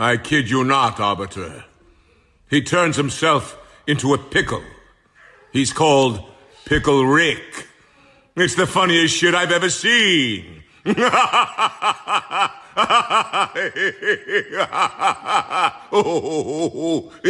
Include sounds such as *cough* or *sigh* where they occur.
I kid you not, Arbiter. He turns himself into a pickle. He's called Pickle Rick. It's the funniest shit I've ever seen. *laughs* oh, *laughs*